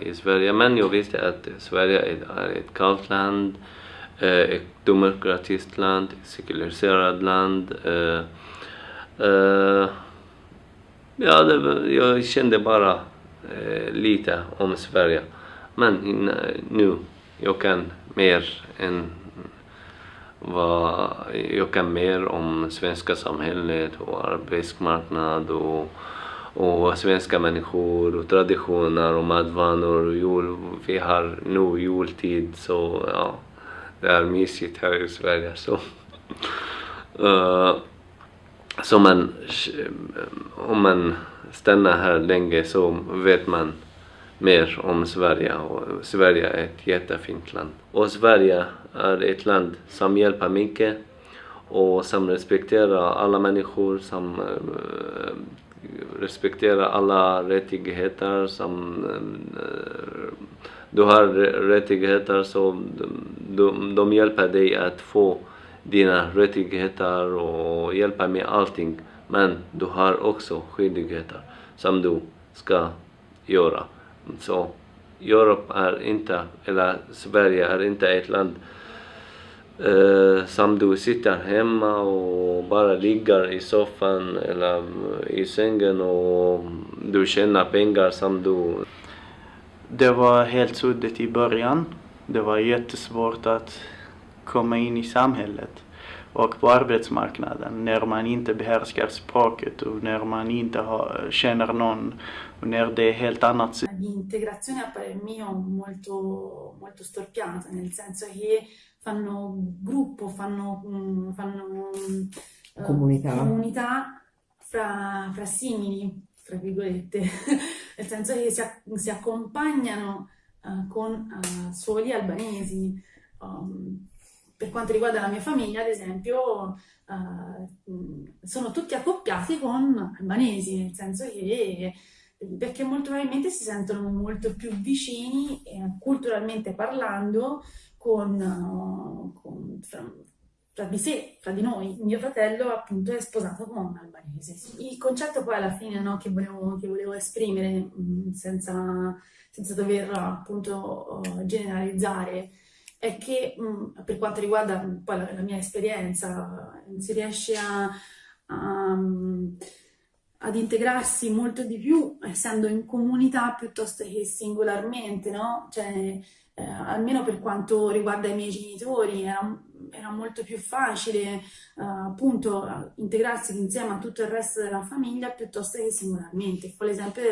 i Sverige, men jag visste att Sverige är ett kallt land, eh, ett demokratiskt land, ett sekulariserat land. Eh, eh, ja, det, jag kände bara lite om Sverige. Men nu, jag kan mer än vad jag kan mer om svenska samhället och arbetsmarknad och och svenska människor och traditioner och matvanor. Och jul, vi har nu jultid så ja, det är mysigt här i Sverige. Så, uh, så man, eh, om man stannar här länge så vet man mer om Sverige och Sverige är ett jättefint land. Och Sverige är ett land som hjälper mycket och som respekterar alla människor, som uh, respektera alla rättigheter som eh, du har rättigheter så de, de hjälper dig att få dina rättigheter och hjälper med allting. Men du har också skyldigheter som du ska göra. Så Europa är inte, eller Sverige är inte ett land Uh, som du sitter hemma och bara ligger i soffan eller i sängen och du tjänar pengar som du... Det var helt suddigt i början. Det var jättesvårt att komma in i samhället och på arbetsmarknaden när man inte behärskar språket och när man inte har, känner någon och när det är helt annat. L'integrazione a parer mio molto, molto storpiata, nel senso che fanno gruppo, fanno, fanno eh, comunità, comunità fra, fra, simili, tra virgolette, nel senso che si, si accompagnano uh, con uh, soli albanesi. Um, per quanto riguarda la mia famiglia, ad esempio, uh, sono tutti accoppiati con albanesi, nel senso che perché molto probabilmente si sentono molto più vicini eh, culturalmente parlando con, con fra, fra, di sé, fra di noi. Mio fratello appunto è sposato con un albanese. Il concetto poi alla fine no, che, volevo, che, volevo, esprimere mm, senza, senza, dover appunto uh, generalizzare è che mm, per quanto riguarda poi la, la, mia esperienza si riesce a, a ad integrarsi molto di più essendo in comunità piuttosto che singolarmente, no? Cioè, eh, almeno per quanto riguarda i miei genitori, era, era molto più facile eh, appunto integrarsi insieme a tutto il resto della famiglia piuttosto che singolarmente. Fa l'esempio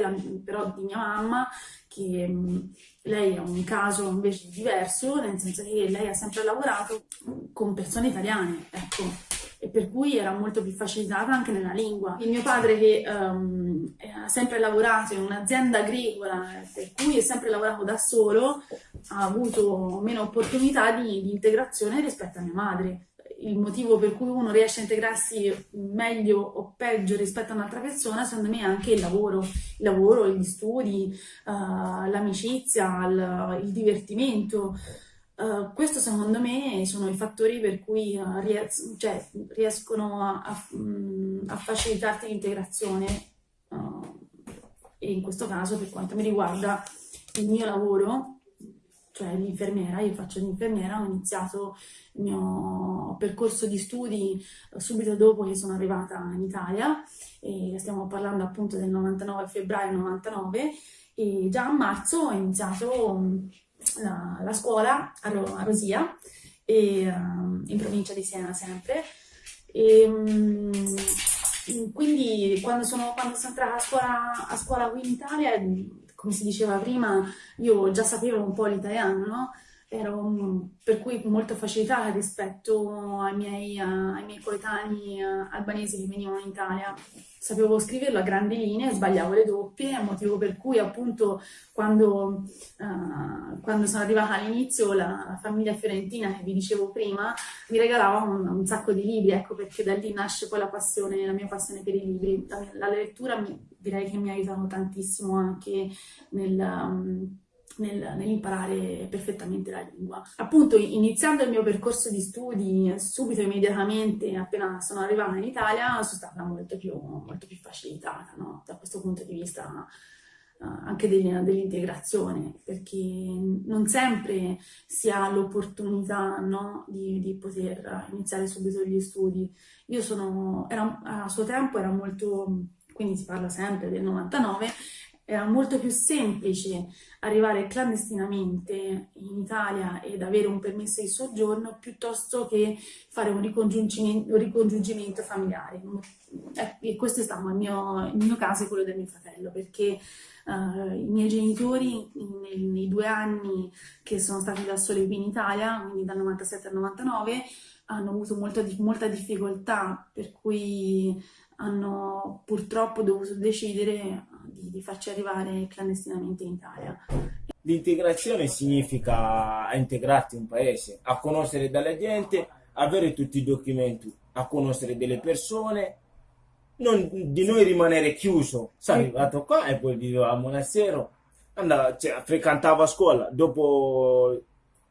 però di mia mamma che mm, lei è un caso invece diverso, nel senso che lei ha sempre lavorato con persone italiane, ecco, e per cui era molto più facilitata anche nella lingua. Il mio padre che um, ha sempre lavorato in un'azienda agricola, per cui è sempre lavorato da solo, ha avuto meno opportunità di, di integrazione rispetto a mia madre il motivo per cui uno riesce a integrarsi meglio o peggio rispetto a un'altra persona, secondo me è anche il lavoro, il lavoro, gli studi, uh, l'amicizia, il, il, divertimento. Uh, questo secondo me sono i fattori per cui uh, ries cioè, riescono a, a, mm, a facilitarti l'integrazione uh, e in questo caso per quanto mi riguarda il mio lavoro, cioè l'infermiera, io faccio l'infermiera, ho iniziato il mio percorso di studi subito dopo che sono arrivata in Italia e stiamo parlando appunto del 99 febbraio 99 e già a marzo ho iniziato la, la scuola a, Ro, a Rosia, e, uh, in provincia di Siena sempre. E, um, quindi quando sono, quando sono entrata a scuola, a scuola qui in Italia, come si diceva prima, io già sapevo un po' l'italiano, no? Ero per cui molto facilitata rispetto ai miei, uh, ai miei coetanei uh, albanesi che venivano in Italia. Sapevo scriverlo a grandi linee, sbagliavo le doppie, motivo per cui appunto quando, uh, quando sono arrivata all'inizio la, la, famiglia fiorentina che vi dicevo prima mi regalava un, un, sacco di libri, ecco perché da lì nasce poi la passione, la mia passione per i libri. La, la lettura mi, direi che mi ha aiutato tantissimo anche nel... Um, nel, nell'imparare perfettamente la lingua. Appunto iniziando il mio percorso di studi subito, immediatamente, appena sono arrivata in Italia, sono stata molto più, molto più facilitata no? da questo punto di vista anche dell'integrazione, perché non sempre si ha l'opportunità no, di, di, poter iniziare subito gli studi. Io sono, era, a suo tempo era molto, quindi si parla sempre del 99, era molto più semplice arrivare clandestinamente in Italia ed avere un permesso di soggiorno piuttosto che fare un ricongiungimento, un ricongiungimento familiare. E questo è stato il mio, il mio caso e quello del mio fratello, perché uh, i miei genitori nei, nei, due anni che sono stati da soli qui in Italia, quindi dal 97 al 99, hanno avuto molta, molta difficoltà, per cui hanno purtroppo dovuto decidere di, di farci arrivare clandestinamente in Italia. L'integrazione significa integrarti in un paese, a conoscere dalla gente, avere tutti i documenti, a conoscere delle persone, non di noi rimanere chiuso. Sono arrivato qua e poi vivevo a monastero, andavo, cioè, frequentavo a scuola. Dopo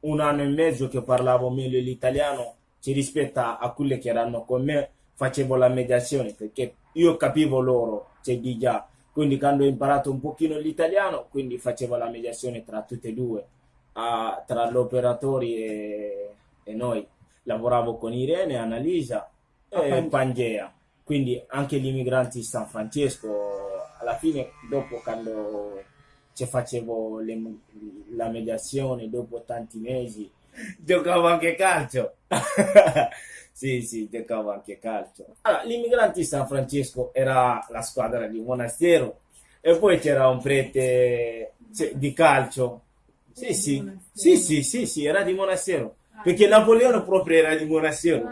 un anno e mezzo che parlavo meglio l'italiano, ci rispetto a quelli che erano con me, facevo la mediazione perché io capivo loro, cioè di già quindi quando ho imparato un pochino l'italiano, quindi facevo la mediazione tra tutte e due, a, tra gli operatori e, e, noi. Lavoravo con Irene, Annalisa e ah, Pangea, quindi anche gli immigranti di San Francesco, alla fine dopo quando ci facevo le, la mediazione, dopo tanti mesi, giocavo anche calcio. Sì, sì, giocavo anche calcio. Allora, gli immigranti di San Francesco era la squadra di Monastero e poi c'era un prete cioè, di calcio. Sì, sì, sì, sì, sì, sì, era di Monastero. Perché Napoleone proprio era di Monastero.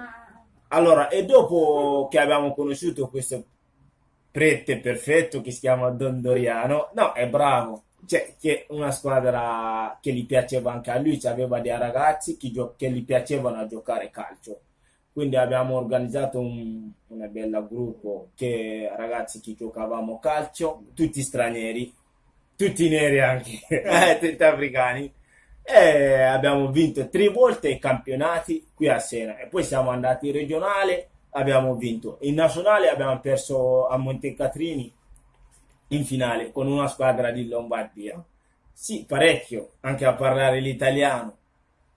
Allora, e dopo che abbiamo conosciuto questo prete perfetto che si chiama Don Doriano, no, è bravo. Cioè, che una squadra che gli piaceva anche a lui, aveva dei ragazzi che, che gli piacevano a giocare calcio quindi abbiamo organizzato un, una bella gruppo che ragazzi che giocavamo calcio, tutti stranieri, tutti neri anche, eh, tutti africani. E abbiamo vinto tre volte i campionati qui a Siena e poi siamo andati in regionale, abbiamo vinto. In nazionale abbiamo perso a Montecatrini in finale con una squadra di Lombardia. Sì, parecchio, anche a parlare l'italiano.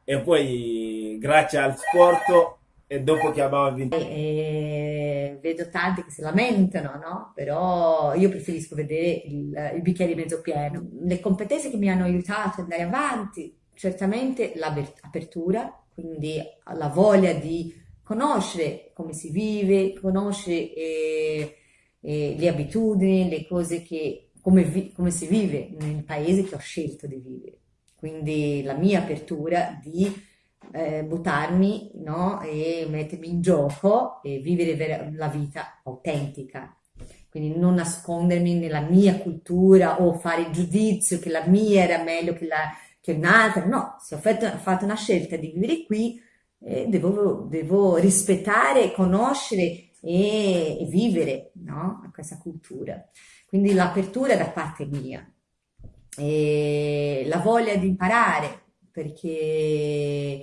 E poi grazie al sport e dopo che abbiamo vinto? E, vedo tanti che si lamentano, no? Però io preferisco vedere il, il, bicchiere mezzo pieno. Le competenze che mi hanno aiutato ad andare avanti, certamente l'apertura, quindi la voglia di conoscere come si vive, conoscere eh, eh, le abitudini, le cose che, come, come si vive nel paese che ho scelto di vivere. Quindi la mia apertura di eh, buttarmi no? e mettermi in gioco e vivere la vita autentica. Quindi non nascondermi nella mia cultura o fare il giudizio che la mia era meglio che, la, che un'altra. No, se ho fatto, fatto, una scelta di vivere qui, eh, devo, devo, rispettare, conoscere e, e vivere no? questa cultura. Quindi l'apertura da parte mia, e la voglia di imparare, perché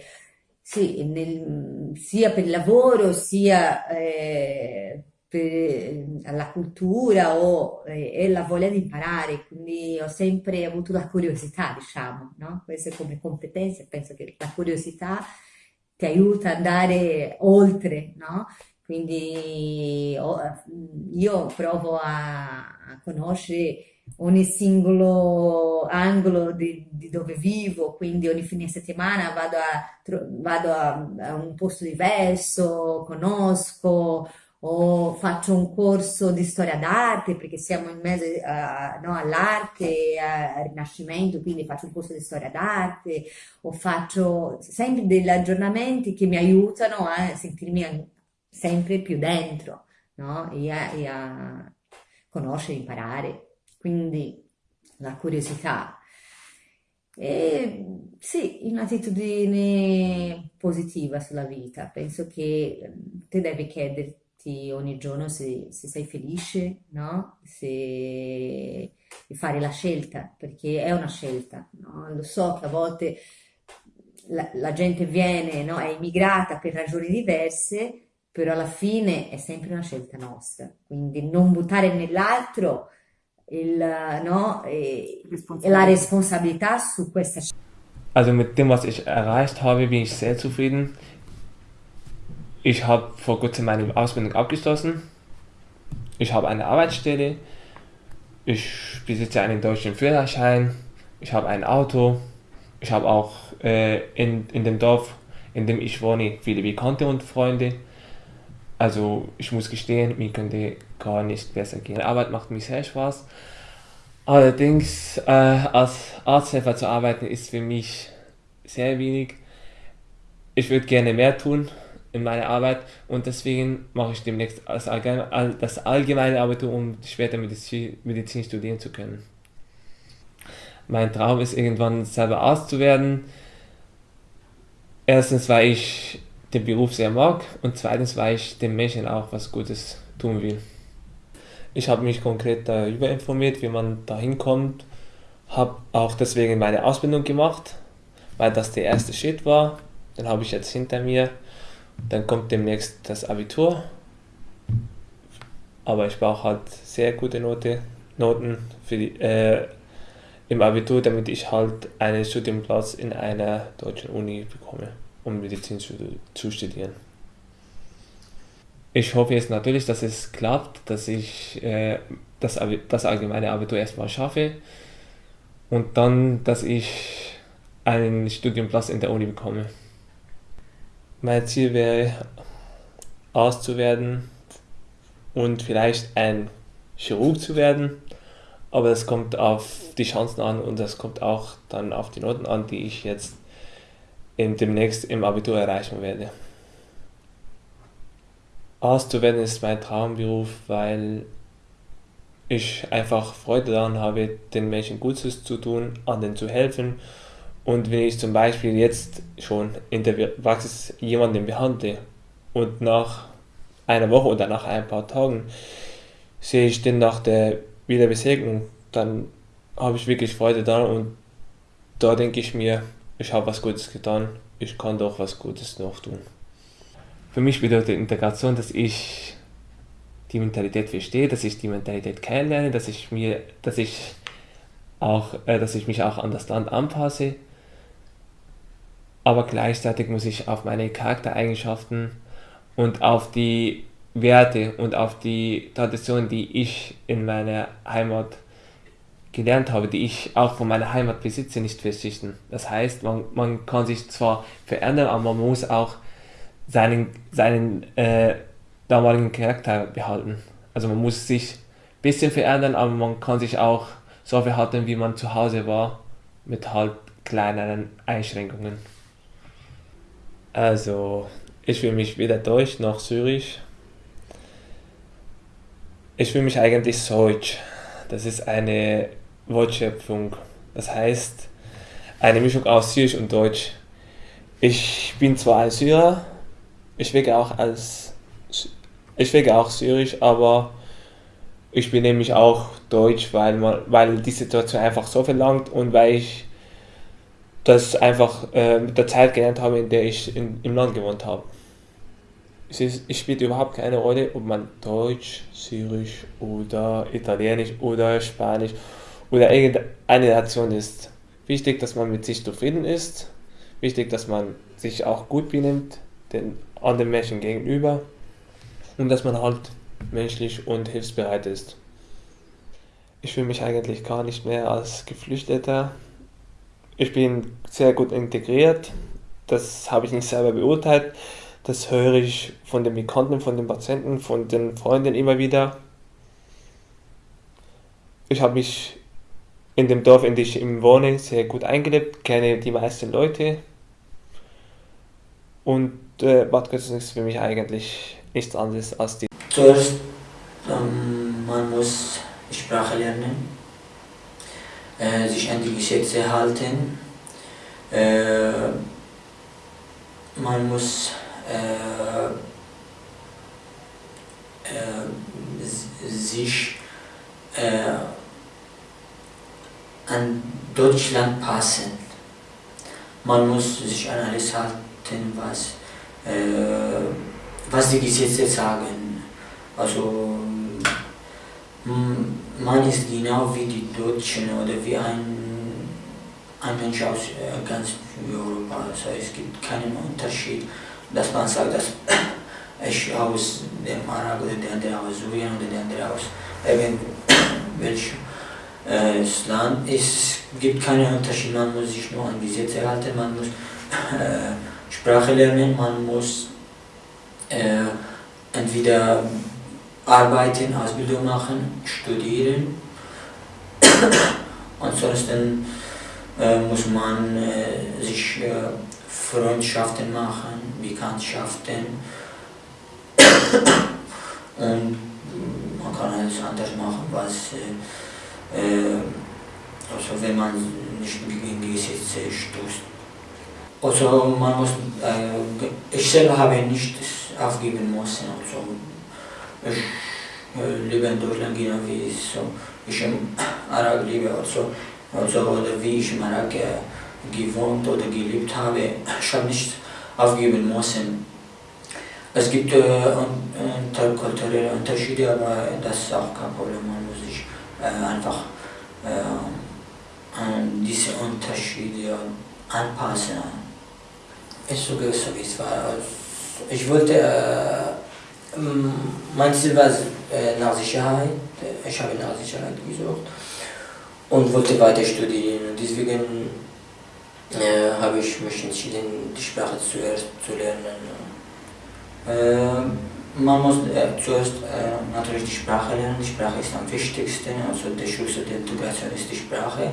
sì, nel, sia per il lavoro sia eh, per la cultura o, eh, la voglia di imparare, quindi ho sempre avuto la curiosità, diciamo, no? Queste come competenze, penso che la curiosità ti aiuta ad andare oltre, no? Quindi io provo a, conoscere ogni singolo angolo di, di, dove vivo, quindi ogni fine settimana vado, a, vado a, a, un posto diverso, conosco o faccio un corso di storia d'arte perché siamo in mezzo uh, no, all'arte al rinascimento, quindi faccio un corso di storia d'arte o faccio sempre degli aggiornamenti che mi aiutano a sentirmi sempre più dentro no? e, a, e a conoscere, imparare quindi la curiosità. E sì, un'attitudine positiva sulla vita. Penso che ehm, te devi chiederti ogni giorno se, se sei felice, no? Se fare la scelta, perché è una scelta, no? Lo so che a volte la, la gente viene, no? È immigrata per ragioni diverse, però alla fine è sempre una scelta nostra. Quindi non buttare nell'altro il, no, e, la responsabilità su questa scelta. Also mit dem, was ich erreicht habe, bin ich sehr zufrieden. Ich habe vor kurzem meine Ausbildung abgeschlossen. Ich habe eine Arbeitsstelle. Ich besitze einen deutschen Führerschein. Ich habe ein Auto. Ich habe auch äh, in, in dem Dorf, in dem ich wohne, viele Bekannte und Freunde. Also ich muss gestehen, mir könnte gar nicht besser gehen. Die Arbeit macht mir sehr Spaß. Allerdings äh, als Arzthelfer zu arbeiten ist für mich sehr wenig. Ich würde gerne mehr tun in meiner Arbeit und deswegen mache ich demnächst das allgemeine, das Abitur, um später Medizin, Medizin studieren zu können. Mein Traum ist irgendwann selber Arzt zu werden. Erstens, weil ich den Beruf sehr mag und zweitens, weil ich den Menschen auch was Gutes tun will. Ich habe mich konkret darüber informiert, wie man da hinkommt, habe auch deswegen meine Ausbildung gemacht, weil das der erste Schritt war. Den habe ich jetzt hinter mir. Dann kommt demnächst das Abitur. Aber ich brauche halt sehr gute Note, Noten für die, äh, im Abitur, damit ich halt einen Studienplatz in einer deutschen Uni bekomme um Medizin zu, zu studieren. Ich hoffe jetzt natürlich, dass es klappt, dass ich äh, das, das allgemeine Abitur erstmal schaffe und dann, dass ich einen Studienplatz in der Uni bekomme. Mein Ziel wäre, Arzt zu werden und vielleicht ein Chirurg zu werden, aber es kommt auf die Chancen an und es kommt auch dann auf die Noten an, die ich jetzt demnächst im Abitur erreichen werde. Arzt zu werden ist mein Traumberuf, weil ich einfach Freude daran habe, den Menschen Gutes zu tun, anderen zu helfen. Und wenn ich zum Beispiel jetzt schon in der Praxis jemanden behandle und nach einer Woche oder nach ein paar Tagen sehe ich den nach der Wiederbesegnung, dann habe ich wirklich Freude daran und da denke ich mir, ich habe was Gutes getan, ich kann doch was Gutes noch tun. Für mich bedeutet Integration, dass ich die Mentalität verstehe, dass ich die Mentalität kennenlerne, dass ich mir, dass ich auch, äh, dass ich mich auch an das Land anpasse. Aber gleichzeitig muss ich auf meine Charaktereigenschaften und auf die Werte und auf die Traditionen, die ich in meiner Heimat gelernt habe, die ich auch von meiner Heimat besitze, nicht verzichten. Das heißt, man, man kann sich zwar verändern, aber man muss auch seinen, seinen äh, damaligen Charakter behalten. Also man muss sich ein bisschen verändern, aber man kann sich auch so verhalten, wie man zu Hause war, mit halt kleineren Einschränkungen. Also, ich fühle mich weder deutsch noch syrisch. Ich fühle mich eigentlich deutsch. Das ist eine Wortschöpfung. Das heißt, eine Mischung aus Syrisch und Deutsch. Ich bin zwar ein Syrer, ich wege auch als ich wege auch Syrisch, aber ich benehme mich auch Deutsch, weil, man, weil die Situation einfach so verlangt und weil ich das einfach äh, mit der Zeit gelernt habe, in der ich in, im Land gewohnt habe. Es, ist, es spielt überhaupt keine Rolle, ob man Deutsch, Syrisch oder Italienisch oder Spanisch oder irgendeine Nation ist. Wichtig, dass man mit sich zufrieden ist. Wichtig, dass man sich auch gut benimmt den anderen Menschen gegenüber und dass man halt menschlich und hilfsbereit ist. Ich fühle mich eigentlich gar nicht mehr als Geflüchteter. Ich bin sehr gut integriert. Das habe ich nicht selber beurteilt. Das höre ich von den Bekannten, von den Patienten, von den Freunden immer wieder. Ich habe mich in dem Dorf, in dem ich wohne, sehr gut eingelebt, kenne die meisten Leute. Und äh, Bad Kötzen ist für mich eigentlich nichts anderes als die. Zuerst, ähm, man muss Sprache lernen, äh, sich an die Gesetze halten, äh, man muss äh, äh, sich äh, an Deutschland passen. Man muss sich an alles halten, was, äh, was die Gesetze sagen. Also man ist genau wie die Deutschen oder wie ein, ein Mensch aus äh, ganz Europa. Also es gibt keinen Unterschied, dass man sagt, dass ich aus dem Arab oder der andere aus Syrien oder der andere aus irgendwelchem äh, Land. Es gibt keinen Unterschied, man muss sich nur an Gesetze halten, man muss äh, Sprache lernen, man muss äh, entweder arbeiten, Ausbildung machen, studieren. Ansonsten äh, muss man äh, sich äh, Freundschaften machen, Bekanntschaften und man kann alles anders machen, was äh, also wenn man nicht gegen Gesetze stößt. Also man muss, ich selber habe nicht aufgeben müssen. Also ich lebe in Deutschland genau wie so, ich im Irak lebe. Also, also oder wie ich im Irak gewohnt oder gelebt habe. Ich habe nicht aufgeben müssen. Es gibt äh, interkulturelle Unterschiede, aber das ist auch kein Problem. Man muss einfach äh, an diese Unterschiede anpassen. Ist so gewesen, wie es war. Ich wollte, äh, mein Ziel war äh, nach Sicherheit. Ich habe nach Sicherheit gesucht und wollte weiter studieren. Deswegen äh, habe ich mich entschieden, die Sprache zuerst zu lernen. Äh, man muss äh, zuerst äh, natürlich die Sprache lernen. Die Sprache ist am wichtigsten, also der Schlüssel der Integration ist die Sprache.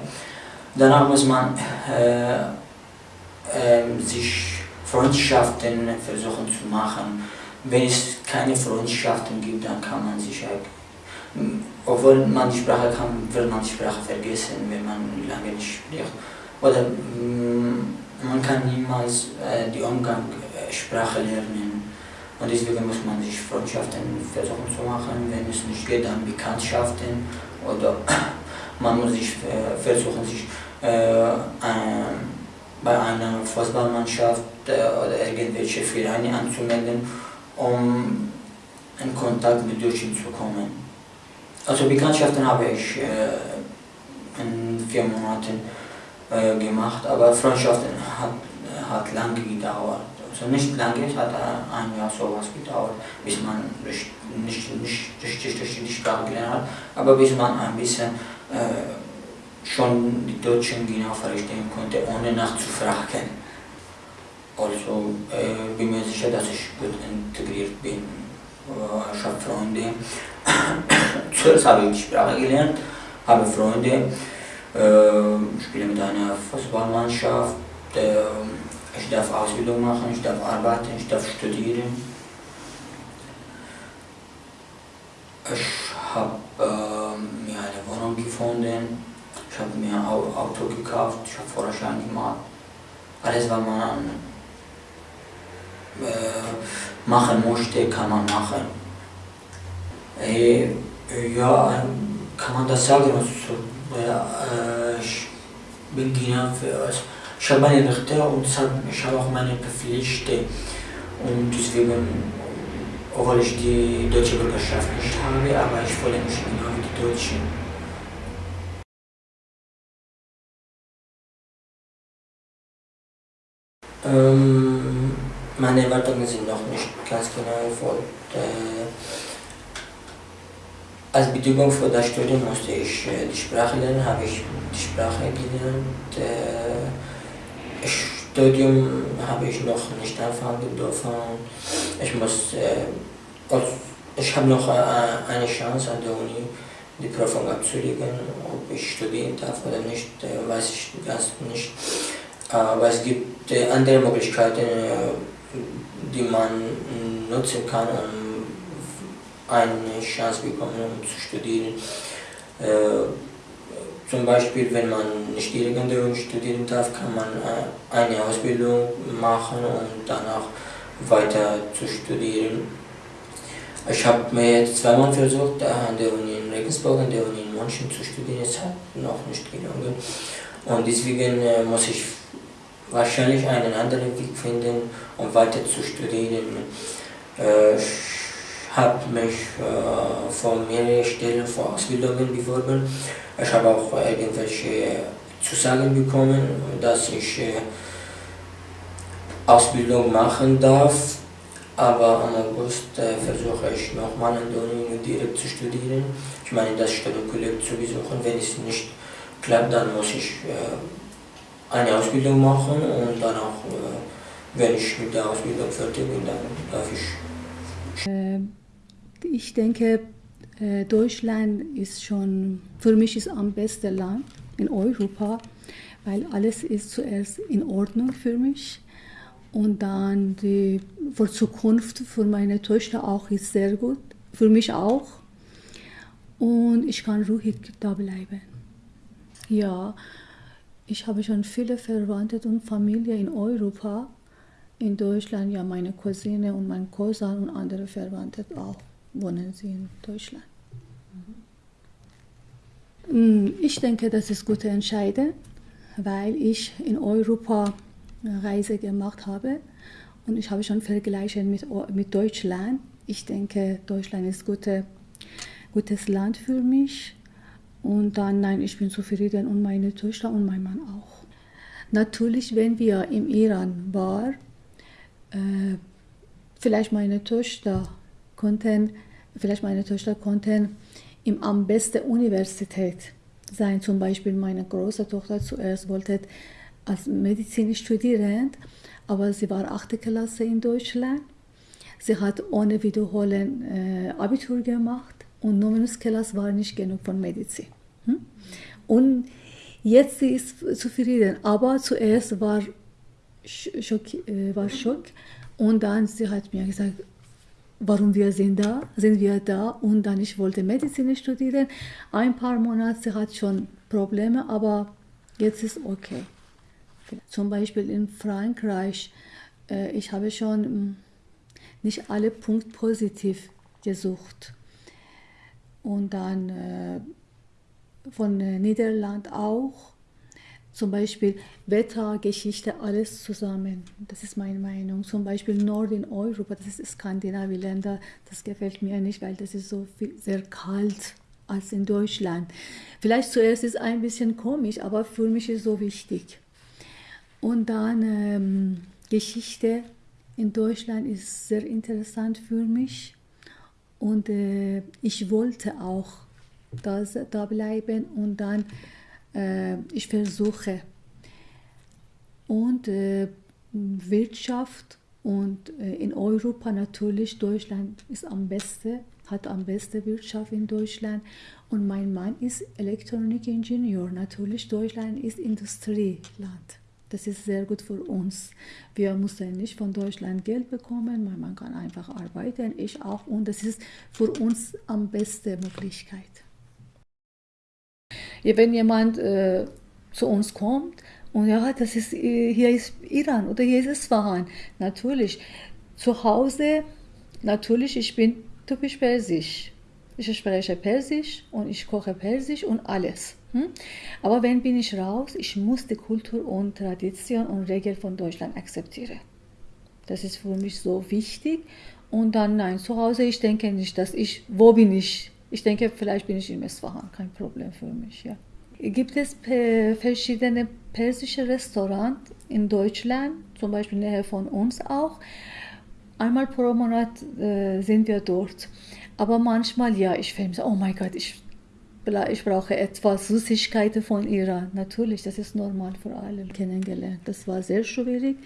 Danach muss man ähm, sich Freundschaften versuchen zu machen. Wenn es keine Freundschaften gibt, dann kann man sich obwohl man die Sprache kann, wird man die Sprache vergessen, wenn man lange nicht spricht. Oder man kann niemals äh, die Umgangssprache lernen. Und deswegen muss man sich Freundschaften versuchen zu machen. Wenn es nicht geht, dann Bekanntschaften. Oder man muss sich äh, versuchen, sich äh, bei einer Fußballmannschaft oder irgendwelche Vereine anzumelden, um in Kontakt mit Deutschen zu kommen. Also Bekanntschaften habe ich äh, in vier Monaten äh, gemacht, aber Freundschaften hat, hat lange gedauert. Also nicht lange, es hat ein Jahr sowas gedauert, bis man nicht, nicht, nicht richtig, richtig die Sprache gelernt hat, aber bis man ein bisschen äh, schon die Deutschen genau verstehen konnte, ohne nachzufragen. Also äh, bin mir sicher, dass ich gut integriert bin. Äh, ich habe Freunde. Zuerst habe ich die Sprache gelernt, habe Freunde, äh, spiele mit einer Fußballmannschaft, äh, ich darf Ausbildung machen, ich darf arbeiten, ich darf studieren. Ich habe äh, mir eine Wohnung gefunden. Ich habe mir ein Auto gekauft, ich habe Führerschein gemacht. Alles, was man äh, machen möchte, kann man machen. Äh, ja, kann man das sagen? Also, äh, ich bin genau für ich habe meine Rechte und ich habe auch meine Pflichten. Und deswegen, obwohl ich die deutsche Bürgerschaft nicht habe, aber ich fühle mich genau wie die Deutschen. Ähm, meine Erwartungen sind noch nicht ganz genau erfolgt. Äh, als Bedingung für das Studium musste ich äh, die Sprache lernen, habe ich die Sprache gelernt. Äh, Studium habe ich noch nicht anfangen dürfen. Ich muss, äh, ich habe noch äh, eine Chance an der Uni die Prüfung abzulegen, ob ich studieren darf oder nicht, äh, weiß ich ganz nicht. Aber es gibt äh, andere Möglichkeiten, äh, die man nutzen kann, um eine Chance bekommen, um zu studieren. Äh, zum Beispiel, wenn man nicht irgendwo studieren darf, kann man eine Ausbildung machen und danach weiter zu studieren. Ich habe mir jetzt zweimal versucht, an der Uni in Regensburg, an der Uni in München zu studieren, es hat noch nicht gelungen. Und deswegen muss ich wahrscheinlich einen anderen Weg finden, um weiter zu studieren. Äh, ich habe mich äh, von mehreren Stellen für Ausbildungen beworben. Ich habe auch irgendwelche Zusagen bekommen, dass ich äh, Ausbildung machen darf. Aber am August äh, versuche ich nochmal an der Uni direkt zu studieren. Ich meine, das Studienkolleg zu besuchen. Wenn es nicht klappt, dann muss ich äh, eine Ausbildung machen und dann auch, äh, wenn ich mit der Ausbildung fertig bin, dann darf ich. Ich denke, äh, Deutschland ist schon, für mich ist am besten Land in Europa, weil alles ist zuerst in Ordnung für mich und dann die für Zukunft für meine Töchter auch ist sehr gut, für mich auch. Und ich kann ruhig da bleiben. Ja, ich habe schon viele Verwandte und Familie in Europa. In Deutschland, ja, meine Cousine und mein Cousin und andere Verwandte auch wohnen sie in Deutschland. Mhm. Ich denke, das ist gute Entscheidung, weil ich in Europa Reise gemacht habe und ich habe schon Vergleiche mit, mit Deutschland. Ich denke, Deutschland ist gute, gutes Land für mich. Und dann, nein, ich bin zufrieden und meine Töchter und mein Mann auch. Natürlich, wenn wir im Iran waren, äh, vielleicht meine Töchter konnten, vielleicht meine Töchter konnten im am besten Universität sein. Zum Beispiel meine große Tochter zuerst wollte als Medizin studieren, aber sie war 8. Klasse in Deutschland. Sie hat ohne Wiederholen äh, Abitur gemacht und Nominusklasse war nicht genug von Medizin. Hm? Und jetzt sie ist zufrieden, aber zuerst war Schock, äh, war Schock und dann sie hat mir gesagt, warum wir sind da, sind wir da und dann ich wollte Medizin studieren. Ein paar Monate hat schon Probleme, aber jetzt ist okay. Zum Beispiel in Frankreich, äh, ich habe schon hm, nicht alle Punkte positiv gesucht. Und dann äh, von äh, Niederland auch. Zum Beispiel Wetter, Geschichte, alles zusammen. Das ist meine Meinung. Zum Beispiel Nord in Europa, das ist Skandinavien-Länder, das gefällt mir nicht, weil das ist so viel, sehr kalt als in Deutschland. Vielleicht zuerst ist es ein bisschen komisch, aber für mich ist es so wichtig. Und dann ähm, Geschichte in Deutschland ist sehr interessant für mich. Und äh, ich wollte auch das, da bleiben und dann äh, ich versuche. Und äh, Wirtschaft und äh, in Europa natürlich, Deutschland ist am besten, hat am besten Wirtschaft in Deutschland. Und mein Mann ist Elektronikingenieur. Natürlich, Deutschland ist Industrieland. Das ist sehr gut für uns. Wir müssen nicht von Deutschland Geld bekommen, man kann einfach arbeiten, ich auch. Und das ist für uns am besten Möglichkeit. Wenn jemand äh, zu uns kommt und ja, das ist, äh, hier ist Iran oder hier ist Isfahan, natürlich. Zu Hause, natürlich, ich bin typisch persisch. Ich spreche Persisch und ich koche Persisch und alles. Hm? Aber wenn bin ich raus, ich muss die Kultur und Tradition und Regeln von Deutschland akzeptieren. Das ist für mich so wichtig. Und dann, nein, zu Hause, ich denke nicht, dass ich, wo bin ich? Ich denke, vielleicht bin ich in Isfahan, kein Problem für mich, ja. Gibt es verschiedene persische Restaurants in Deutschland, zum Beispiel näher von uns auch. Einmal pro Monat äh, sind wir dort. Aber manchmal, ja, ich finde, oh mein Gott, ich ich brauche etwas Süßigkeiten von Iran. Natürlich, das ist normal für alle kennengelernt. Das war sehr schwierig.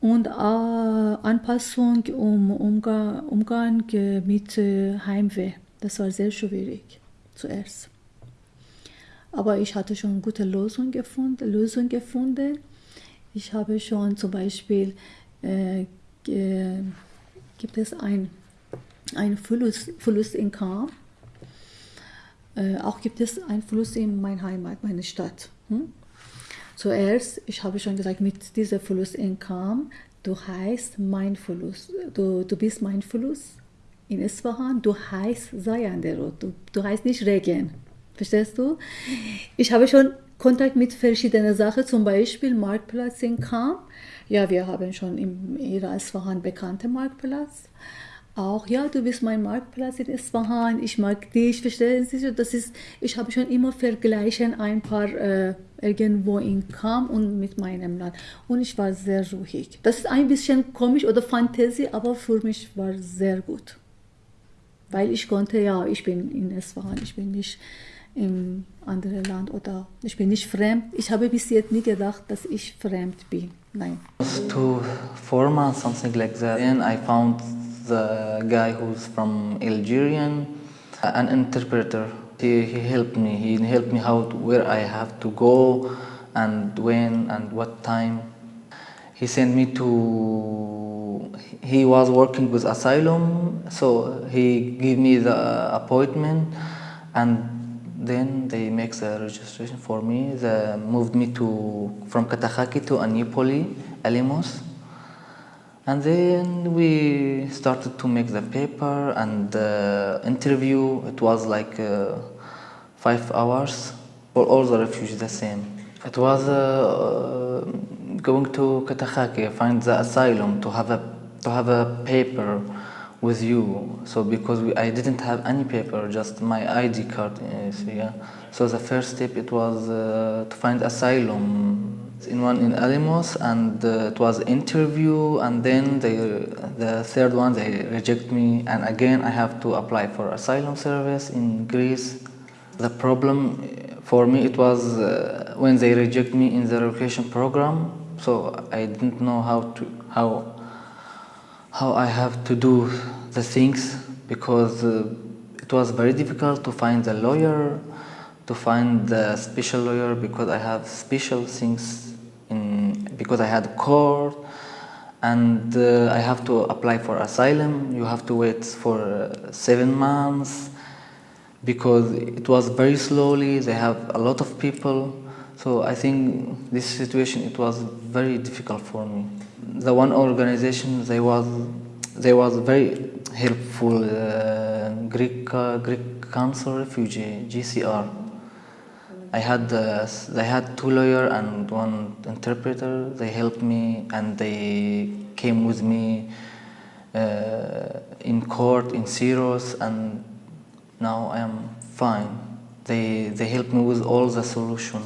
Und äh, Anpassung um Umgang, Umgang mit äh, Heimweh, das war sehr schwierig zuerst. Aber ich hatte schon eine gute Lösung gefunden. Lösung gefunden. Ich habe schon zum Beispiel, äh, gibt es ein, ein Fluss, Fluss in Kam äh, auch gibt es Einfluss in meine Heimat, meine Stadt. Hm? Zuerst, ich habe schon gesagt, mit diesem Fluss in Kam, du heißt mein Fluss, du, du bist mein Fluss in Isfahan, du heißt Sayanderot, du, du heißt nicht Regen. Verstehst du? Ich habe schon Kontakt mit verschiedenen Sachen, zum Beispiel Marktplatz in Kam. Ja, wir haben schon im Isfahan bekannten Marktplatz. auch, ja, du bist mein Marktplatz in Isfahan, ich mag dich, verstehen Sie? Das ist, ich habe schon immer vergleichen ein paar äh, irgendwo in Kam und mit meinem Land. Und ich war sehr ruhig. Das ist ein bisschen komisch oder Fantasie, aber für mich war sehr gut. Weil ich konnte, ja, ich bin in Isfahan, ich bin nicht im anderen Land oder ich bin nicht fremd. Ich habe bis jetzt nie gedacht, dass ich fremd bin. Nein. To four months, something like that. Then I found the guy who's from Algerian, an interpreter. He, he helped me. He helped me how where I have to go, and when and what time. He sent me to. He was working with asylum, so he gave me the appointment, and then they make the registration for me. They moved me to from Katakaki to Anipoli, Alimos. And then we started to make the paper and the interview. It was like uh, five hours for all the refugees, the same. It was uh, going to Katakaki, find the asylum to have a to have a paper with you. So because we, I didn't have any paper, just my ID card. So, yeah. so the first step it was uh, to find asylum in one in Alimos, and uh, it was interview, and then they, the third one they reject me, and again I have to apply for asylum service in Greece. The problem for me it was uh, when they reject me in the relocation program, so I didn't know how to how how I have to do the things because uh, it was very difficult to find a lawyer, to find the special lawyer because I have special things in because I had court and uh, I have to apply for asylum. You have to wait for uh, seven months because it was very slowly. They have a lot of people, so I think this situation it was very difficult for me. The one organization they was they was very helpful. Uh, Greek uh, Greek Council Refugee GCR. I had uh, they had two lawyer and one interpreter. They helped me and they came with me uh, in court in Syros and now I am fine. They they helped me with all the solution.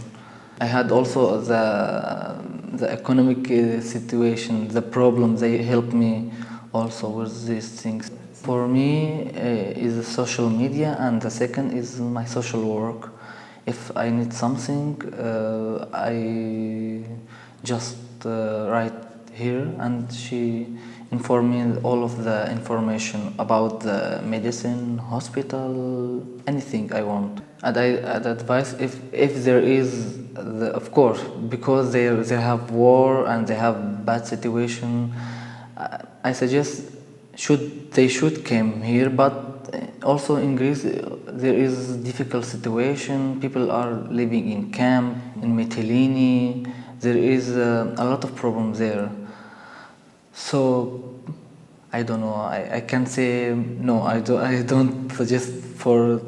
I had also the the economic uh, situation, the problem. They help me also with these things. For me, uh, is social media, and the second is my social work. If I need something, uh, I just uh, write here, and she inform me all of the information about the medicine, hospital, anything I want. And I I'd advise if if there is, the, of course, because they they have war and they have bad situation. I- I suggest should they should come here, but also in Greece there is difficult situation. People are living in camp in Mytilene. There is uh, a lot of problems there. So I don't know. I, I can say no. I don't. I don't suggest for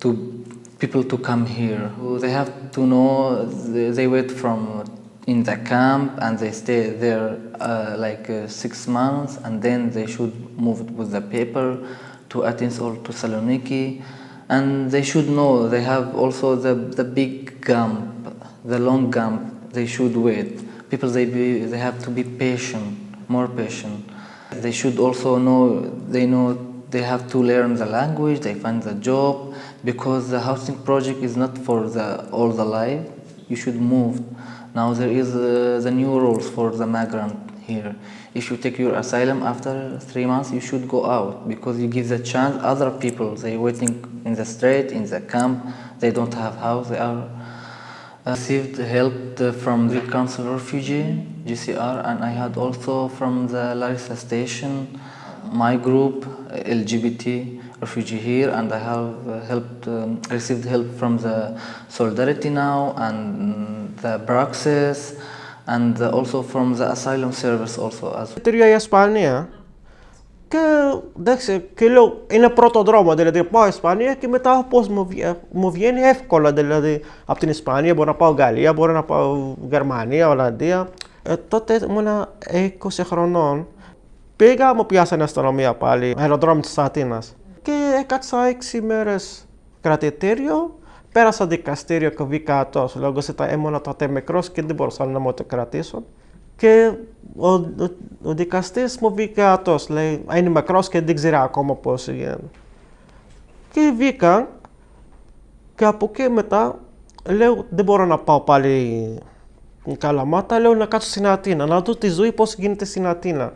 to people to come here. They have to know. They, wait from in the camp and they stay there uh, like uh, six months, and then they should move with the paper to Athens or to Saloniki, and they should know they have also the the big camp, the long camp. They should wait. People they be they have to be patient, more patient. They should also know they know they have to learn the language. They find the job because the housing project is not for the all the life. You should move. Now there is uh, the new rules for the migrant here. If you take your asylum after three months, you should go out because you give the chance other people. They waiting in the street, in the camp. They don't have house. They are received help from the Council of Refugee (GCR) and I had also from the Larissa station. My group LGBT refugee here, and I have uh, helped um, received help from the Solidarity now and the Praxis, and also from the asylum service also as que δέξε και λέω είναι πρώτο δρόμο, δηλαδή πάω Ισπανία και μετά πώς μου, βγει- μου βγαίνει εύκολα, δηλαδή από την Ισπανία μπορώ να πάω Γαλλία, μπορώ να πάω Γερμανία, Ολλανδία. Ε, τότε ήμουν 20 χρονών Πήγα, μου πιάσανε αστυνομία πάλι, αεροδρόμιο της Αθήνας. Και έκατσα έξι μέρες κρατητήριο, πέρασα δικαστήριο και βγήκα ατός, λόγω ότι ήμουν τότε μικρός και δεν μπορούσα να μου το κρατήσω. Και ο, ο, ο δικαστής μου βγήκε ατός, λέει, είναι μικρός και δεν ξέρει ακόμα πώς γίνεται. Και βγήκα και από εκεί μετά λέω δεν μπορώ να πάω πάλι Καλαμάτα, λέω να κάτσω στην Αθήνα, να δω τη ζωή πώς γίνεται στην Αθήνα.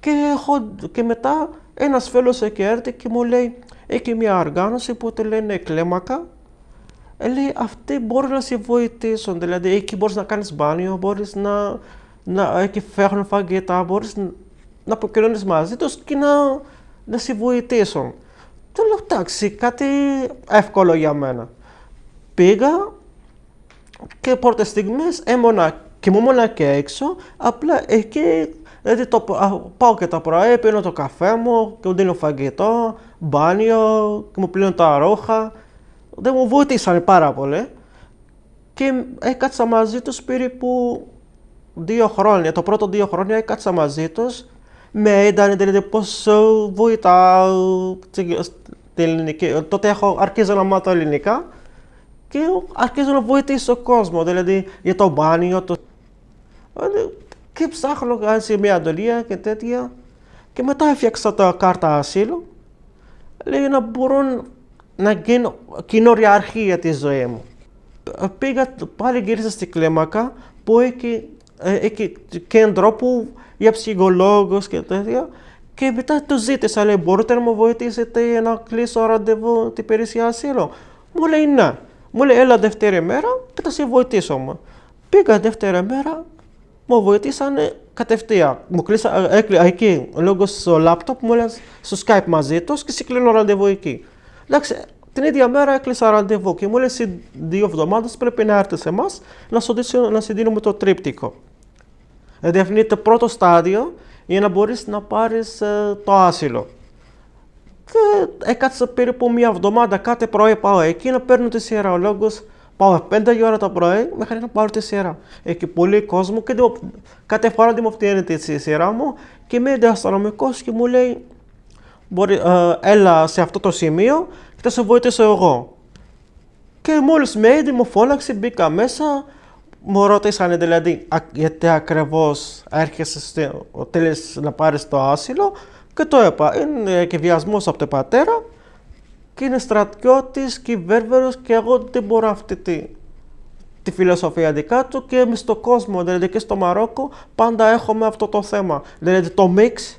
Και, έχω, και μετά ένας φίλος εκεί έρθει και μου λέει, έχει μια οργάνωση που τη λένε κλέμακα. Ε, λέει, αυτοί μπορούν να σε βοηθήσουν, δηλαδή εκεί μπορείς να κάνεις μπάνιο, μπορείς να, να εκεί φέρνουν φαγητά, μπορείς να, να αποκοινωνείς μαζί τους και να, να σε βοηθήσουν. Του λέω, εντάξει, κάτι εύκολο για μένα. Πήγα και πρώτες στιγμές έμονα και μου μόνα και έξω, απλά εκεί Δηλαδή το, πάω και τα πρωί, πίνω το καφέ μου και μου δίνω φαγητό, μπάνιο και μου πλύνω τα ρόχα. Δεν μου βοήθησαν πάρα πολύ. Και έκατσα μαζί τους περίπου δύο χρόνια. Το πρώτο δύο χρόνια έκατσα μαζί τους. Με είδαν δηλαδή πώς βοηθάω την ελληνική. Τότε έχω αρχίζω να μάθω ελληνικά και αρχίζω να βοηθήσω τον κόσμο. Δηλαδή για το μπάνιο, το... Δηλαδή, και ψάχνω σε μια αντολία και τέτοια. Και μετά έφτιαξα τα κάρτα ασύλου. Λέει να μπορούν να γίνω κοινόριαρχή για τη ζωή μου. Πήγα, πάλι γύρισα στη κλίμακα που έχει, ε, έχει κέντρο που για ψυχολόγους και τέτοια. Και μετά το ζήτησα, λέει, μπορείτε να μου βοηθήσετε να κλείσω ραντεβού την υπηρεσία ασύλου; Μου λέει ναι. Μου λέει, έλα δεύτερη μέρα και θα σε βοηθήσω μου. Πήγα δεύτερη μέρα, μου βοηθήσανε κατευθείαν. Μου κλείσα εκεί, λόγω στο λάπτοπ, μου έλεγε στο Skype μαζί τους και συγκλίνω ραντεβού εκεί. Εντάξει, την ίδια μέρα έκλεισα ραντεβού και μου λέει σε δύο εβδομάδες πρέπει να έρθεις σε εμάς να σου να σου δίνουμε το τρίπτικο. Δηλαδή αυτό είναι το πρώτο στάδιο για να μπορείς να πάρεις ε, το άσυλο. Και έκατσα περίπου μία εβδομάδα κάθε πρωί πάω εκεί να παίρνω τη σειρά. Ο λόγος Πάω 5 η ώρα το πρωί μέχρι να πάρω τη σειρά. Έχει πολύ κόσμο και κάθε φορά δημοφιλεύεται τη σειρά μου και με είδε αστυνομικός και μου λέει μπορεί, ε, έλα σε αυτό το σημείο και θα σε βοηθήσω εγώ. Και μόλις με είδε μου φώναξε, μπήκα μέσα, μου ρώτησαν δηλαδή γιατί ακριβώς έρχεσαι θέλεις να πάρεις το άσυλο; Και το είπα, είναι και βιασμός από τον πατέρα και είναι στρατιώτης και βέρβερος και εγώ δεν μπορώ αυτή τη, τη φιλοσοφία δικά του και εμείς στον κόσμο, δηλαδή και στο Μαρόκο πάντα έχουμε αυτό το θέμα. Δηλαδή το mix,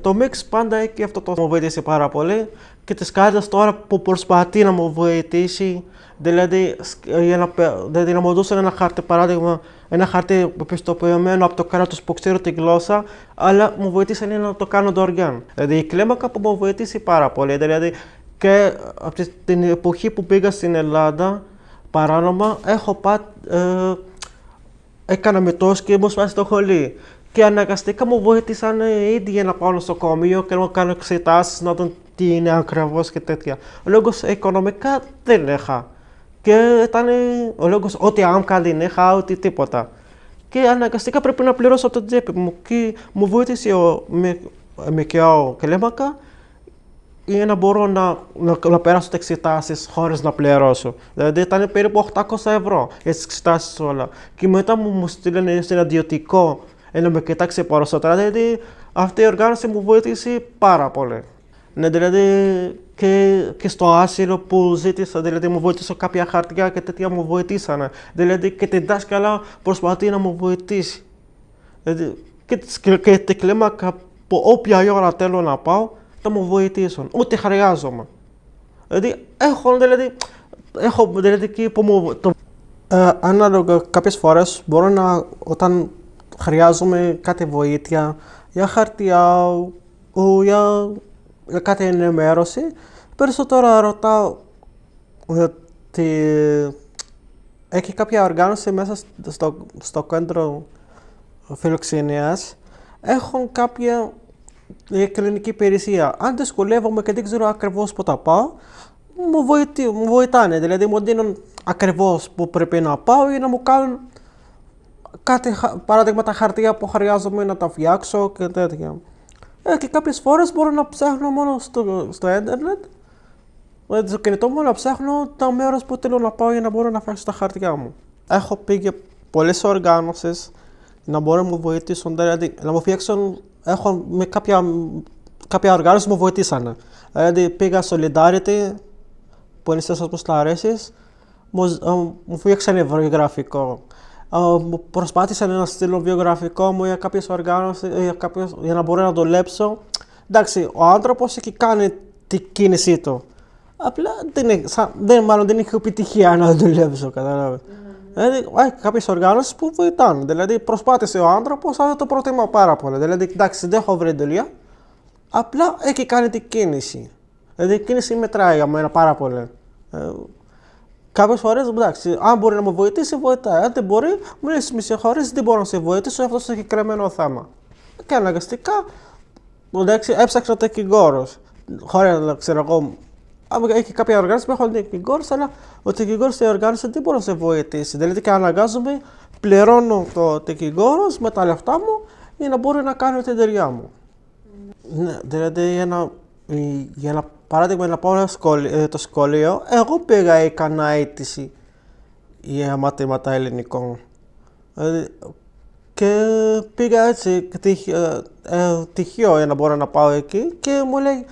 το mix πάντα έχει αυτό το μου βοηθήσει πάρα πολύ και τις κάρτες τώρα που προσπαθεί να μου βοηθήσει, δηλαδή, για να, δηλαδή να μου δώσουν ένα χάρτη παράδειγμα ένα χαρτί πιστοποιημένο από το κράτος που ξέρω τη γλώσσα, αλλά μου βοήθησαν να το κάνω δωρεάν. Δηλαδή η κλίμακα που μου βοήθησε πάρα πολύ. Δηλαδή και από την εποχή που πήγα στην Ελλάδα παράνομα, έχω πάει. Ε, έκανα μετός και μου σπάσει το χολί. Και αναγκαστικά μου βοήθησαν ήδη για να πάω στο νοσοκομείο και να κάνω εξετάσεις, να δουν τι είναι ακριβώς και τέτοια. Λόγω οικονομικά δεν είχα. Και ήταν ο λόγος ότι άμκα δεν είχα, ότι τίποτα. Και αναγκαστικά πρέπει να πληρώσω από το τσέπη μου. Και μου βοήθησε ο Μικιάο Κλέμακα για να μπορώ να, να, να περάσω τις εξετάσεις χωρίς να πληρώσω. Δηλαδή ήταν περίπου 800 ευρώ για τις εξετάσεις όλα. Και μετά μου, μου στείλανε σε ένα ιδιωτικό να με κοιτάξει περισσότερα. Δηλαδή αυτή η οργάνωση μου βοήθησε πάρα πολύ. Ναι, δηλαδή και, και στο άσυλο που ζήτησα, δηλαδή μου βοήθησε κάποια χαρτιά και τέτοια μου βοηθήσανε. Δηλαδή και την δάσκαλα προσπαθεί να μου βοηθήσει. Δηλαδή, και, και την κλίμακα που όποια ώρα θέλω να πάω, θα μου βοηθήσουν. Ούτε χρειάζομαι. Δηλαδή, έχω, δηλαδή, έχω, δηλαδή, και που μου, το, ε, ανάλογα κάποιες φορές μπορώ να, όταν χρειάζομαι κάτι βοήθεια για χαρτιά, για για κάτι ενημέρωση, περισσότερο ρωτάω ότι έχει κάποια οργάνωση μέσα στο, στο κέντρο φιλοξενίας, έχουν κάποια κλινική υπηρεσία. Αν δυσκολεύομαι και δεν ξέρω ακριβώς που τα πάω, μου, βοηθεί, μου βοηθάνε, δηλαδή μου δίνουν ακριβώς που πρέπει να πάω ή να μου κάνουν κάτι, παράδειγμα τα χαρτιά που χρειάζομαι να τα φτιάξω και τέτοια. Ε, και κάποιες φορές μπορώ να ψάχνω μόνο στο, στο ίντερνετ, με το κινητό μου να ψάχνω τα μέρος που θέλω να πάω για να μπορώ να φτιάξω τα χαρτιά μου. Έχω πήγε πολλές οργάνωσεις να μπορούν να μου βοηθήσουν, δηλαδή να μου φτιάξουν, έχω με κάποια, κάποια οργάνωση μου βοηθήσανε. Δηλαδή πήγα στο Solidarity, που είναι στις αποσταρέσεις, μου, μου φτιάξανε βιογραφικό. Μου προσπάθησαν να στείλω βιογραφικό μου για κάποιες οργάνωση, για, κάποιες, για να μπορώ να δουλέψω. Εντάξει, ο άνθρωπος έχει κάνει την κίνησή του. Απλά δεν, δεν, μάλλον δεν έχει επιτυχία να δουλέψω, καταλάβει. Δηλαδή, έχει κάποιες οργάνωσει που βοηθάνε. Δηλαδή, προσπάθησε ο άνθρωπος, αλλά το προτιμώ πάρα πολύ. Δηλαδή, εντάξει, δεν έχω βρει δουλειά, απλά έχει κάνει την κίνηση. Δηλαδή, η κίνηση μετράει για μένα πάρα πολύ. Ε, Κάποιες φορές, εντάξει, αν μπορεί να με βοηθήσει, βοηθάει. Αν δεν μπορεί, μου λέει με συγχωρεί, δεν μπορώ να σε βοηθήσω αυτό το συγκεκριμένο θέμα. Και αναγκαστικά, εντάξει, έψαξα το δικηγόρο. Χωρίς να ξέρω εγώ, έχει κάποια οργάνωση που έχουν δικηγόρο, αλλά ο δικηγόρο τη οργάνωση δεν μπορεί να σε βοηθήσει. Δηλαδή, και αναγκάζομαι, πληρώνω το δικηγόρο με τα λεφτά μου για να μπορεί να κάνω την εταιρεία μου. Ναι, δηλαδή, για να, για να παράδειγμα να πάω σχολείο, το σχολείο, εγώ πήγα έκανα αίτηση για μαθήματα ελληνικών. Δηλαδή, και πήγα έτσι τυχαίο, ε, τυχαίο για να μπορώ να πάω εκεί και μου λέει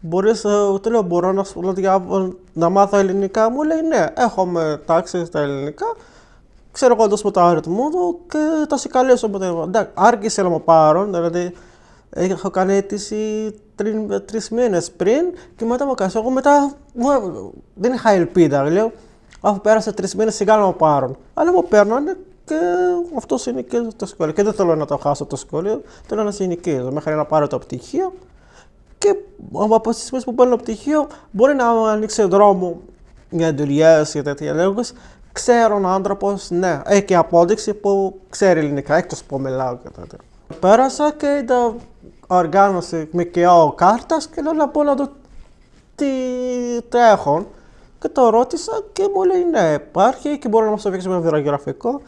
Μπορείς, ε, του λέω, μπορώ να, να, να μάθω ελληνικά. Μου λέει, ναι, έχουμε τάξει στα ελληνικά. Ξέρω εγώ το το αριθμό του και θα σε καλέσω. Εντάξει, άρχισε να μου πάρουν, δηλαδή έχω κάνει αίτηση τρεις μήνες πριν και μετά μου κάνει. Εγώ μετά δεν είχα ελπίδα. Λέω, αφού πέρασε τρεις μήνες σιγά να μου πάρουν. Αλλά μου παίρνανε και αυτό είναι και το σχολείο. Και δεν θέλω να το χάσω το σχολείο, θέλω να συνεχίσω μέχρι να πάρω το πτυχίο και από τις στιγμές που παίρνω πτυχίο μπορεί να ανοίξει δρόμο για δουλειές και τέτοια λόγου. Ξέρω έναν άνθρωπος, ναι, έχει απόδειξη που ξέρει ελληνικά, εκτός που μιλάω και τέτοια. Πέρασα και είδα οργάνωση ΜΚΟ κάρτας και λέω να πω να δω τι τρέχουν. Και το ρώτησα και μου λέει ναι, υπάρχει και μπορεί να μας το δείξει με βιογραφικό.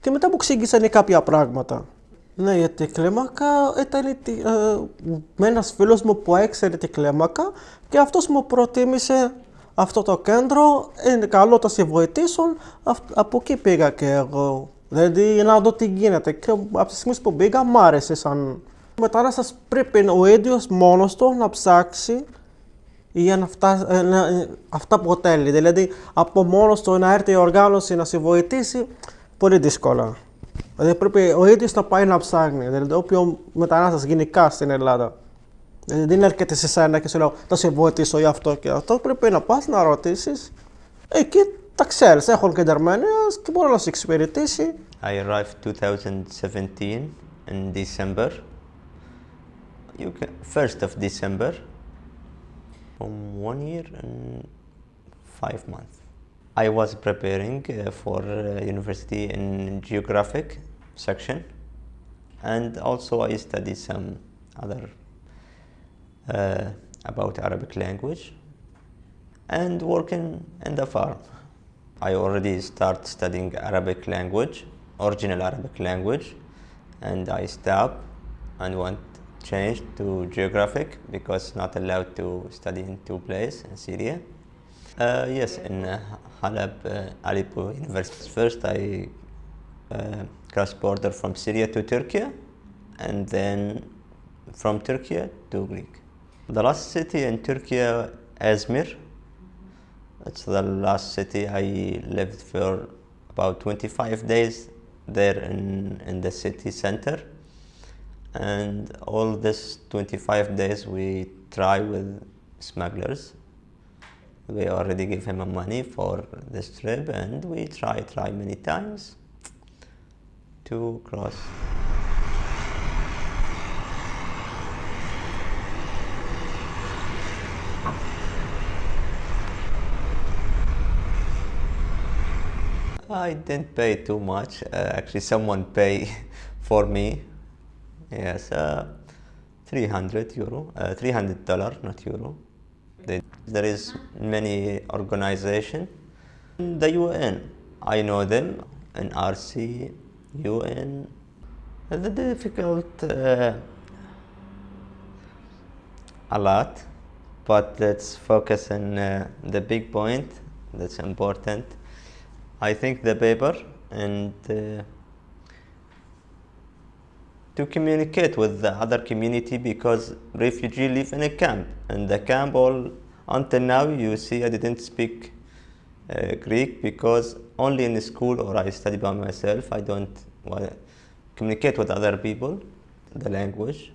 Και μετά μου ξύγκησαν κάποια πράγματα. Ναι, γιατί η κλίμακα ήταν ε, με ένας φίλος μου που έξερε την κλίμακα και αυτός μου προτίμησε αυτό το κέντρο. Είναι καλό να σε βοηθήσουν. Από εκεί πήγα και εγώ. Δηλαδή να δω τι γίνεται. Και από τη στιγμή που πήγα, μ' άρεσε σαν. Μετανάστας πρέπει ο ίδιος μόνος του να ψάξει για να φτάσει, ε, να, ε, αυτά που θέλει. Δηλαδή από μόνος του να έρθει η οργάνωση να σε βοηθήσει, πολύ δύσκολα. Δηλαδή πρέπει ο ίδιος να πάει να ψάχνει. Δηλαδή, όποιο μετανάστας γενικά στην Ελλάδα. Δηλαδή, δεν έρχεται σε σένα και σου λέω θα σε βοηθήσω για αυτό και αυτό. Πρέπει να πας να ρωτήσεις. Εκεί τα ξέρεις. Έχουν και και μπορεί να σε εξυπηρετήσει. I arrived 2017 in December. You can, first of December. From one year and five months. I was preparing uh, for uh, university in geographic section and also I studied some other uh, about Arabic language and working in the farm. I already start studying Arabic language, original Arabic language and I stopped and went change to geographic because not allowed to study in two places in Syria. Uh, yes, in uh, Halab, uh, Aleppo University. First, I uh, crossed border from Syria to Turkey, and then from Turkey to Greek. The last city in Turkey, Izmir. It's the last city I lived for about 25 days there in, in the city center. And all this 25 days we try with smugglers we already give him money for this trip and we try try many times to cross I didn't pay too much. Uh, actually, someone pay for me. Yes, uh, 300 euro, uh, 300 dollar, not euro. There is many organization. The UN, I know them, in RC, UN. The difficult uh, a lot, but let's focus on uh, the big point that's important. I think the paper and uh, to communicate with the other community because refugee live in a camp. And the camp all until now you see I didn't speak uh, Greek because only in school or I study by myself. I don't communicate with other people the language.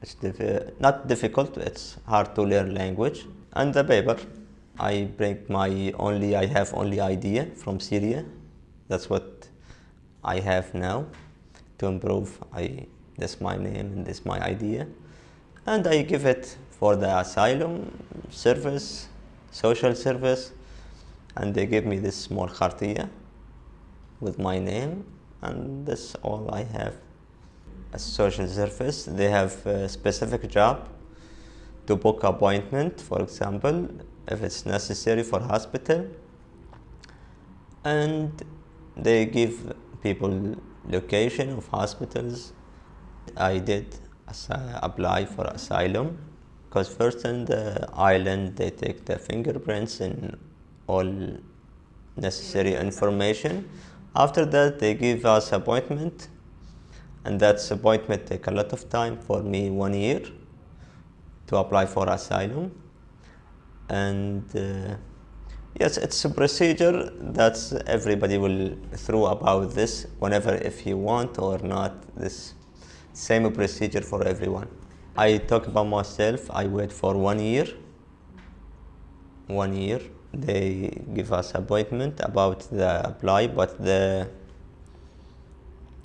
It's diff- not difficult it's hard to learn language. And the paper I bring my only I have only idea from Syria. That's what I have now to improve. I that's my name and this my idea. And I give it for the asylum service social service and they give me this small khartiya with my name and that's all I have. A social service they have a specific job to book appointment for example if it's necessary for hospital. And they give people location of hospitals I did apply for asylum because first in the island they take the fingerprints and all necessary information. After that they give us appointment and that appointment take a lot of time for me one year to apply for asylum. And uh, yes it's a procedure that everybody will through about this whenever if you want or not this same procedure for everyone. I talk about myself. I wait for one year. One year they give us appointment about the apply but the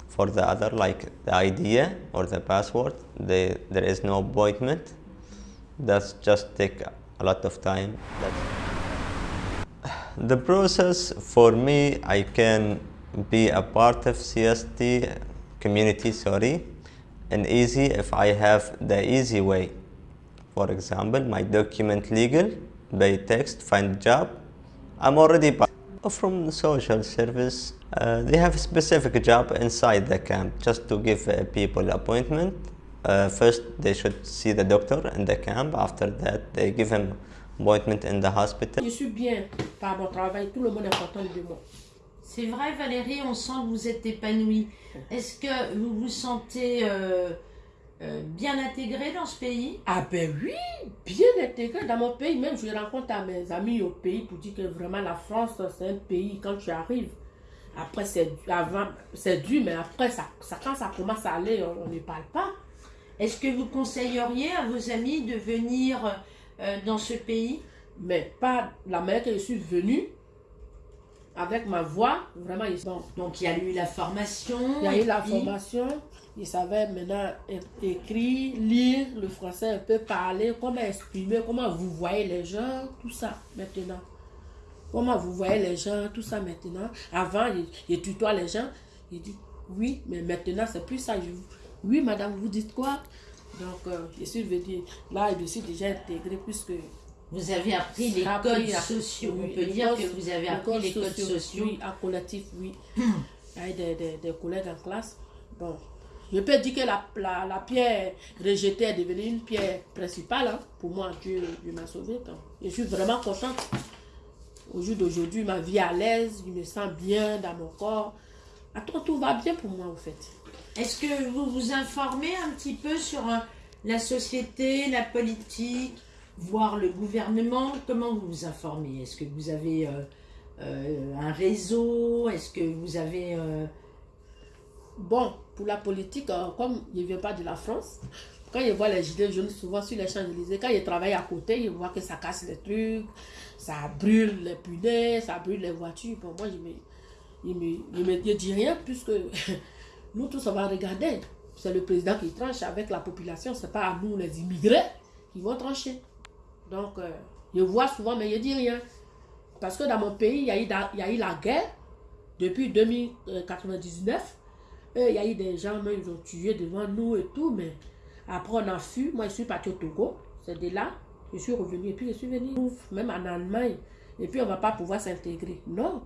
for the other like the idea or the password they, there is no appointment. That's just take a lot of time. That's the process for me I can be a part of CST community sorry and easy if I have the easy way. For example my document legal by text find job I'm already part from social service uh, they have a specific job inside the camp just to give uh, people appointment. Uh, first they should see the doctor in the camp after that they give him appointment in the hospital. Je suis bien par mon travail, tout le monde est content de moi. C'est vrai, Valérie, on sent que vous êtes épanouie. Est-ce que vous vous sentez euh, euh, bien intégrée dans ce pays? Ah ben oui, bien intégré dans mon pays. Même je rencontre à mes amis au pays pour dire que vraiment la France, c'est un pays, quand tu arrives, après c'est avant c'est dur, mais après ça, ça, quand ça commence à aller, on on ne parle pas. Est-ce que vous conseilleriez à vos amis de venir euh, dans ce pays? Mais pas la manière que je suis venue, avec ma voix, vraiment, ils sont... Donc il y a eu la formation. Il y a eu la puis- formation, ils savaient maintenant écrire, lire le français, un peu parler, comment exprimer, comment vous voyez les gens, tout ça maintenant. Comment vous voyez les gens, tout ça maintenant. Avant, il, il tutoie les gens, il dit oui, mais maintenant c'est plus ça. Je, oui, madame, vous dites quoi? Donc, euh, je suis venue, là, je suis déjà intégrée puisque. Vous avez appris les appris codes à- sociaux. oui, On peut dire codes- que vous avez appris les codes sociaux. Oui, à collectif, oui. Il y a eu des, des, des collègues en classe. Bon, je peux dire que la, la, la pierre rejetée est devenue une pierre principale. hein. Pour moi, Dieu, Dieu m'a sauvé. donc. Je suis vraiment contente. Au jour d'aujourd'hui, ma vie est à l'aise, je me sens bien dans mon corps. Attends, tout va bien pour moi, en fait. Est-ce que vous vous informez un petit peu sur euh, la société, la politique, voire le gouvernement Comment vous vous informez? Est-ce que vous avez euh, euh, un réseau? Est-ce que vous avez... euh, Bon, pour la politique, comme je ne viens pas de la France, quand je vois les gilets jaunes souvent sur les Champs-Élysées, quand je travaille à côté, je vois que ça casse les trucs, ça brûle les punaises, ça brûle les voitures. Bon, moi, je me, me, je me dis rien puisque nous tous, on va regarder. C'est le président qui tranche avec la population, ce n'est pas à nous, les immigrés, qui vont trancher. Donc, euh, je vois souvent, mais je dis rien. Parce que dans mon pays, il y a eu, y a eu la guerre depuis 2099. Euh, Il y a eu des gens, même, ils ont tué devant nous et tout, mais après on a fui. Moi, je suis parti au Togo, c'est de là. Je suis revenu et puis je suis venu, même en Allemagne. Et puis on ne va pas pouvoir s'intégrer. Non,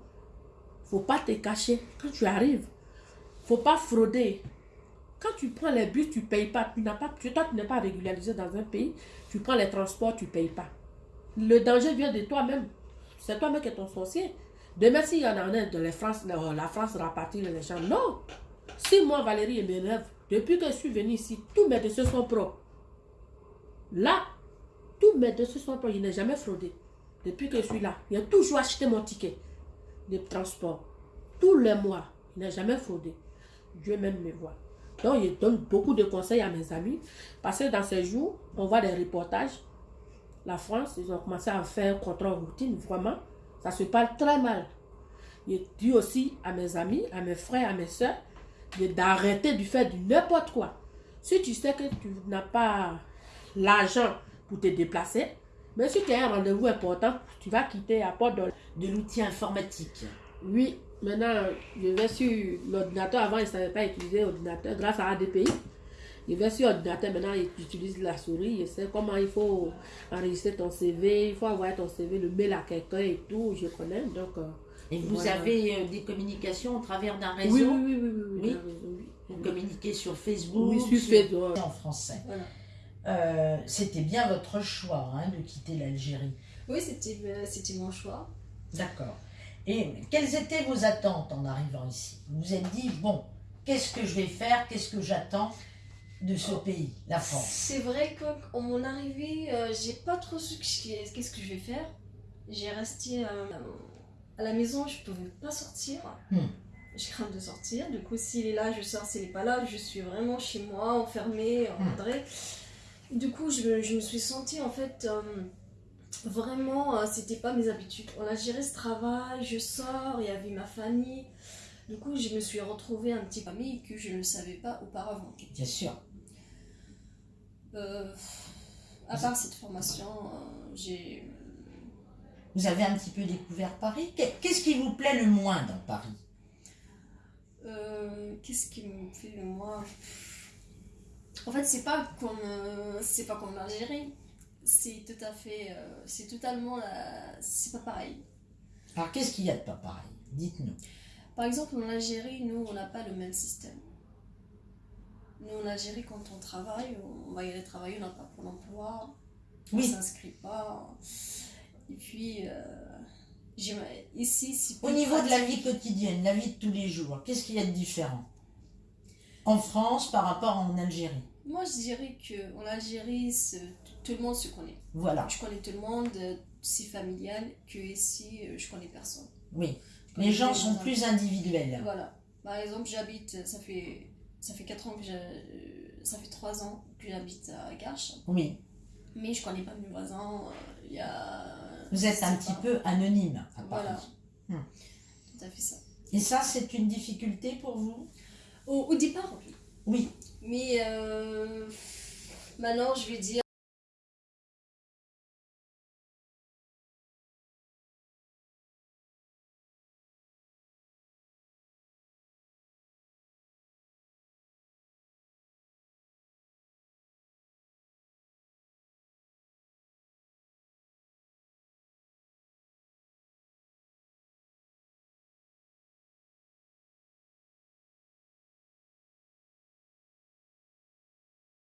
faut pas te cacher. Quand tu arrives, faut pas frauder. Quand tu prends les bus, tu payes pas. Tu n'as pas, tu, toi, tu n'es pas régularisé dans un pays. Tu prends les transports, tu payes pas. Le danger vient de toi-même. C'est toi-même qui es ton sorcier. Demain, s'il y en a un de la France, la France rapatie les gens. Non. Si moi, Valérie et mes rêves, depuis que je suis venue ici, tous mes dossiers sont propres. Là, tous mes dossiers sont propres. Je n'ai jamais fraudé. Depuis que je suis là, il a toujours acheté mon ticket de transport. Tous les mois. Il n'a jamais fraudé. Dieu même me voit. Donc, je donne beaucoup de conseils à mes amis. Parce que dans ces jours, on voit des reportages. La France, ils ont commencé à faire contrôle routine, vraiment. Ça se parle très mal. Je dis aussi à mes amis, à mes frères, à mes soeurs, d'arrêter de faire du n'importe quoi. Si tu sais que tu n'as pas l'argent pour te déplacer, mais si tu as un rendez-vous important, tu vas quitter à porte de, de l'outil informatique. Oui, maintenant, je vais sur l'ordinateur. Avant, il ne savait pas utiliser l'ordinateur grâce à ADPI. Je vais sur l'ordinateur, maintenant, j'utilise la souris. Je sais comment il faut enregistrer ton CV, il faut envoyer ton CV, le mail à quelqu'un et tout. Je connais. Donc, euh, et vous voilà. avez euh, des communications au travers d'un réseau Oui, oui, oui. oui, oui. Vous communiquez sur Facebook Oui, sur Facebook. En français. Voilà. Euh, C'était bien votre choix hein, de quitter l'Algérie. Oui, c'était c'était mon choix. D'accord. Et quelles étaient vos attentes en arrivant ici? Vous vous êtes dit, bon, qu'est-ce que je vais faire? Qu'est-ce que j'attends de ce pays, la France? C'est vrai qu'en mon arrivée, euh, j'ai pas trop su qu'est- qu'est-ce que je vais faire. J'ai resté euh, à la maison, je pouvais pas sortir. Hmm. Je crains de sortir. Du coup, s'il est là, je sors. S'il est pas là, je suis vraiment chez moi, enfermée, encadrée. Du coup, je, me- je me suis sentie en fait. euh, vraiment, euh, c'était pas mes habitudes. On a géré ce travail, je sors, il y avait ma famille. Du coup, je me suis retrouvée un petit famille que je ne savais pas auparavant. Bien sûr. Euh, à part cette formation, euh, j'ai. Vous avez un petit peu découvert Paris. Qu'est- Qu'est-ce qui vous plaît le moins dans Paris? Euh, Qu'est-ce qui me fait le moins? En fait, c'est pas comme c'est pas comme l'Algérie. C'est tout à fait, euh, c'est totalement la, c'est pas pareil. Alors, qu'est-ce qu'il y a de pas pareil? Dites-nous. Par exemple, en Algérie, nous, on n'a pas le même système. Nous, en Algérie, quand on travaille, on va y aller travailler, on n'a pas pour l'emploi, on Oui. ne s'inscrit pas. Et puis, euh, ici, c'est Au niveau de la vie quotidienne, la vie de tous les jours, qu'est-ce qu'il y a de différent? En France par rapport en Algérie? Moi, je dirais qu'en Algérie, c'est- tout le monde se connaît. Voilà. Je connais tout le monde, c'est familial, que ici, euh, je connais personne. Oui. Je connais Les gens les sont gens. plus individuels. Voilà. Par exemple, j'habite, ça fait, ça fait 4 ans que j'ai, euh, ça fait 3 ans que j'habite à Garches. Oui. Mais je connais pas mes voisins. euh, Il y a. Vous êtes un petit peu anonyme à Paris. Voilà. Hmm. Tout à fait ça. Et ça, c'est une difficulté pour vous? Au, au départ, oui. Oui. Mais euh, maintenant, je vais dire,